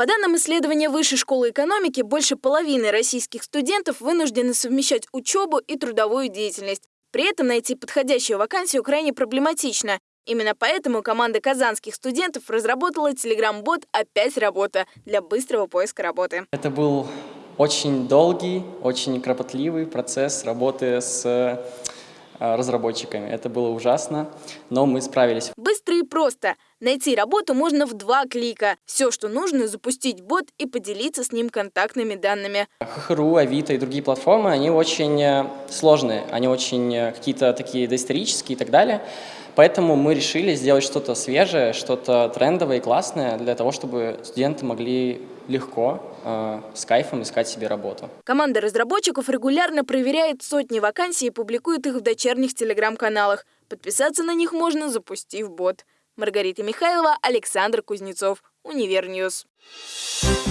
По данным исследования Высшей школы экономики, больше половины российских студентов вынуждены совмещать учебу и трудовую деятельность. При этом найти подходящую вакансию крайне проблематично. Именно поэтому команда казанских студентов разработала телеграм-бот «Опять работа» для быстрого поиска работы. Это был очень долгий, очень кропотливый процесс работы с э, разработчиками. Это было ужасно, но мы справились. Быстро и просто. Найти работу можно в два клика. Все, что нужно, запустить бот и поделиться с ним контактными данными. ХХРУ, Авито и другие платформы, они очень э, сложные, они очень э, какие-то такие доисторические и так далее. Поэтому мы решили сделать что-то свежее, что-то трендовое и классное для того, чтобы студенты могли легко, э, с кайфом искать себе работу. Команда разработчиков регулярно проверяет сотни вакансий и публикует их в дочерних телеграм-каналах. Подписаться на них можно, запустив бот. Маргарита Михайлова, Александр Кузнецов, Универ News. Thank